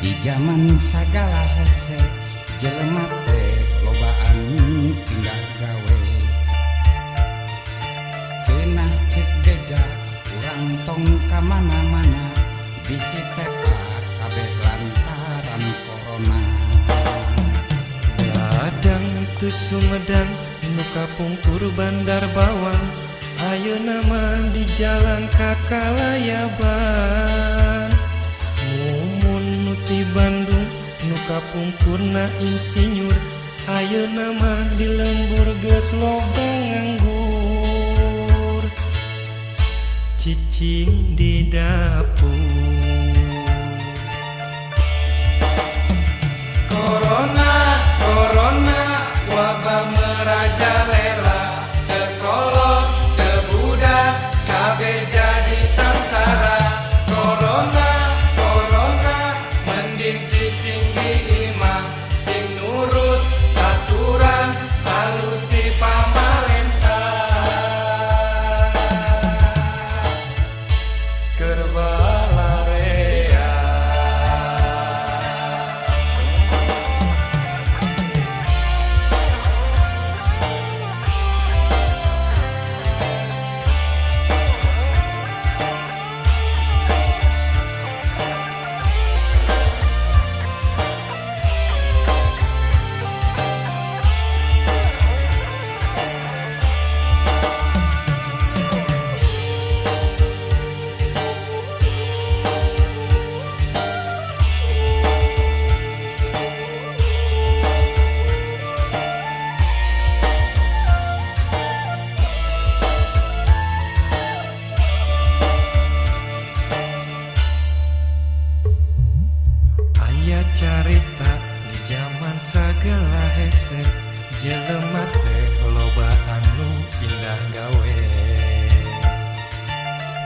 di zaman segala hese jelema teh lobaan pindah gawe. Cenah cek beja kurang tong kamana-mana bisi pepa ah kabeh lantaran corona. Gadang tu sumedang nu pungkur bandar bawang ayo nama di jalan kakalaya bang. Nuti Bandung Nuka pungkurna insinyur. Ayo nama di lembur geus lobang nganggur. Cicing di dapur 寂静的夜。segala hese jelema teh loba anu indah gawe.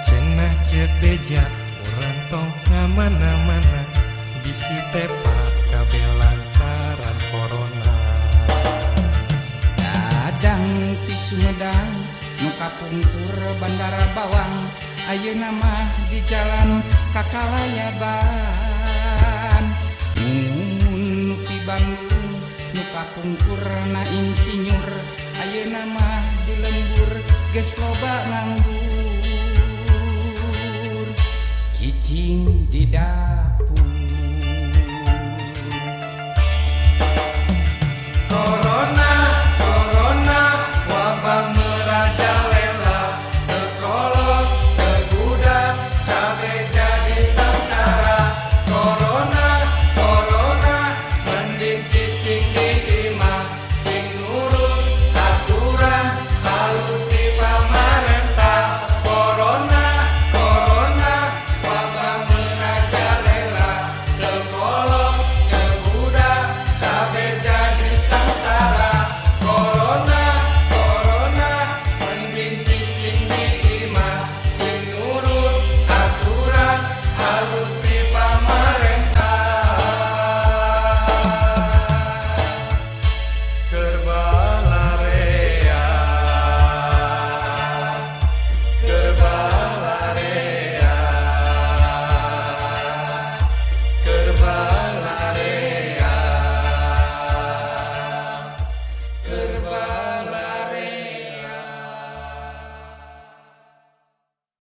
Cenah ceuk beja urang tong ngamana-mana bisi tepa kabeh lantaran corona. Dadang ti Sumedang nu kapungkur bandara Bawang. Ayeuna mah di jalan Kakalaya Bang tungkurna insinyur Ayo nama di lembur ges loba nganggur. Cicing di dapur.